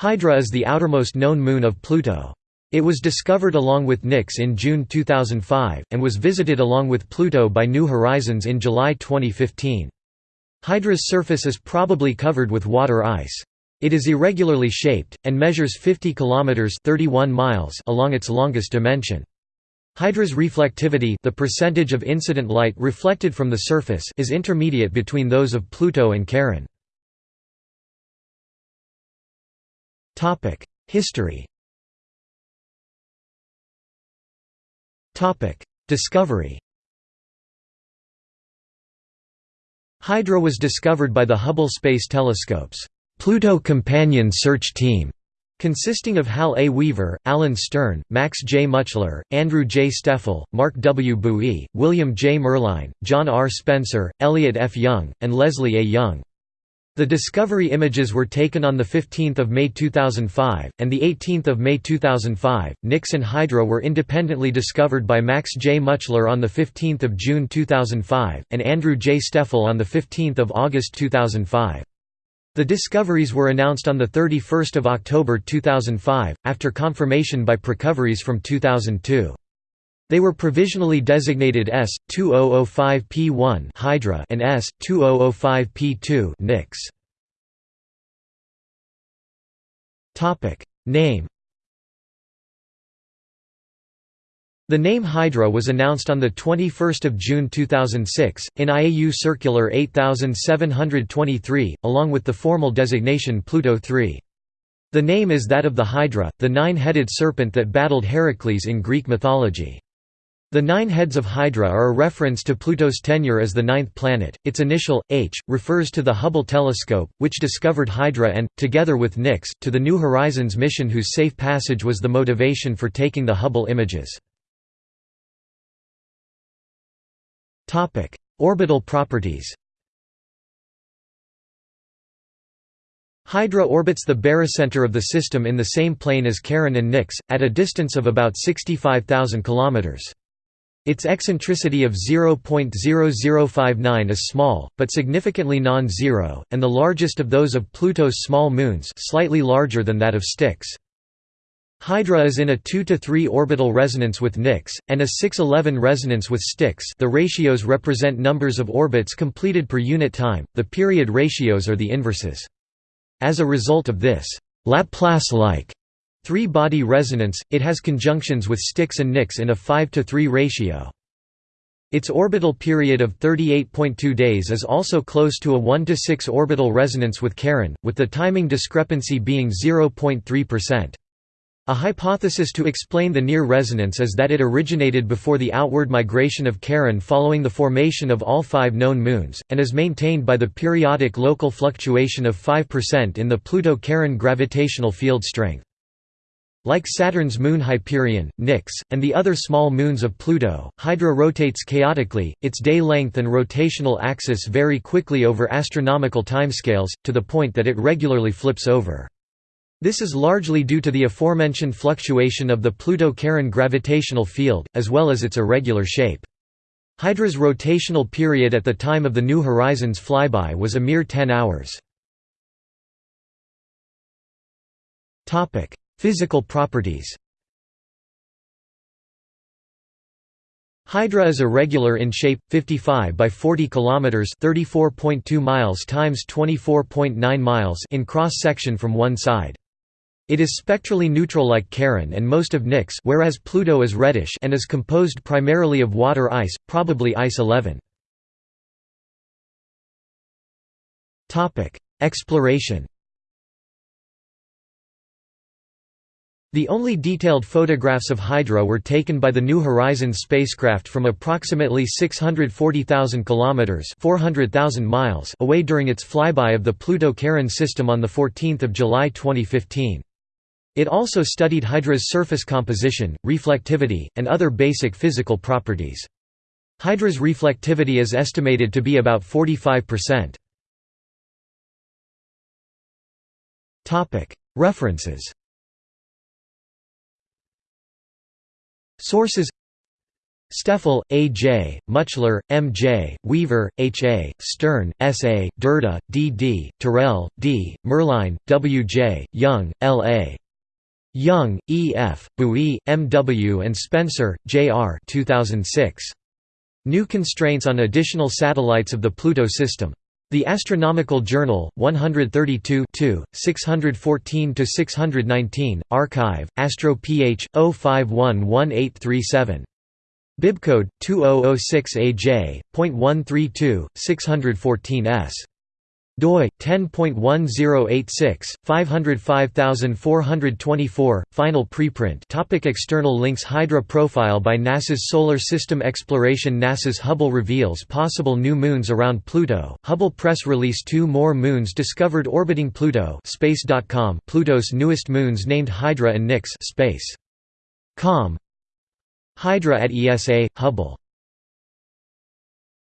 Hydra is the outermost known moon of Pluto. It was discovered along with Nix in June 2005, and was visited along with Pluto by New Horizons in July 2015. Hydra's surface is probably covered with water ice. It is irregularly shaped, and measures 50 km 31 miles along its longest dimension. Hydra's reflectivity the percentage of incident light reflected from the surface is intermediate between those of Pluto and Charon. History Discovery Hydra was discovered by the Hubble Space Telescope's Pluto Companion Search Team, consisting of Hal A. Weaver, Alan Stern, Max J. Mutchler, Andrew J. Steffl, Mark W. Buie, William J. Merline, John R. Spencer, Elliot F. Young, and Leslie A. Young. The Discovery images were taken on 15 May 2005, and 18 May 2005. Nix and Hydra were independently discovered by Max J. Mutchler on 15 June 2005, and Andrew J. Steffl on 15 August 2005. The discoveries were announced on 31 October 2005, after confirmation by Precoveries from 2002. They were provisionally designated S-2005P1 Hydra and S-2005P2 Nix. Name The name Hydra was announced on 21 June 2006, in IAU Circular 8723, along with the formal designation Pluto 3. The name is that of the Hydra, the nine-headed serpent that battled Heracles in Greek mythology. The nine heads of Hydra are a reference to Pluto's tenure as the ninth planet. Its initial, H, refers to the Hubble telescope, which discovered Hydra and, together with Nix, to the New Horizons mission whose safe passage was the motivation for taking the Hubble images. Orbital properties Hydra orbits the barycenter of the system in the same plane as Charon and Nix, at a distance of about 65,000 kilometers. Its eccentricity of 0.0059 is small, but significantly non-zero, and the largest of those of Pluto's small moons slightly larger than that of Styx. Hydra is in a 2 to 3 orbital resonance with Nix, and a 6-11 resonance with Styx the ratios represent numbers of orbits completed per unit time, the period ratios are the inverses. As a result of this Laplace-like Three-body resonance, it has conjunctions with Styx and Nix in a 5 to 3 ratio. Its orbital period of 38.2 days is also close to a 1 to 6 orbital resonance with Charon, with the timing discrepancy being 0.3%. A hypothesis to explain the near resonance is that it originated before the outward migration of Charon following the formation of all five known moons, and is maintained by the periodic local fluctuation of 5% in the Pluto-Charon gravitational field strength. Like Saturn's moon Hyperion, Nix, and the other small moons of Pluto, Hydra rotates chaotically, its day length and rotational axis vary quickly over astronomical timescales, to the point that it regularly flips over. This is largely due to the aforementioned fluctuation of the Pluto-Charon gravitational field, as well as its irregular shape. Hydra's rotational period at the time of the New Horizons flyby was a mere 10 hours. Physical properties Hydra is irregular in shape, 55 by 40 kilometers, 34.2 miles times 24.9 miles in cross section from one side. It is spectrally neutral like Charon and most of Nix, whereas Pluto is reddish and is composed primarily of water ice, probably ice 11. Topic: Exploration The only detailed photographs of Hydra were taken by the New Horizons spacecraft from approximately 640,000 kilometers (400,000 miles) away during its flyby of the Pluto-Charon system on the 14th of July 2015. It also studied Hydra's surface composition, reflectivity, and other basic physical properties. Hydra's reflectivity is estimated to be about 45%. References Sources Steffl, A. J., Mutchler, M. J., Weaver, H. A., Stern, S. A., Durda, D. D., Terrell, D., Merline, W. J., Young, L. A. Young, E. F., Buie, M. W. and Spencer, J. R. 2006. New constraints on additional satellites of the Pluto system. The Astronomical Journal, 132 614–619, arXiv, Astro Ph. 0511837. Bibcode 2006AJ.132 614s doi 10.1086 505424 final preprint. Topic external links Hydra profile by NASA's solar system exploration NASA's Hubble reveals possible new moons around Pluto. Hubble press release two more moons discovered orbiting Pluto space.com Pluto's newest moons named Hydra and Nix space.com Hydra at ESA, Hubble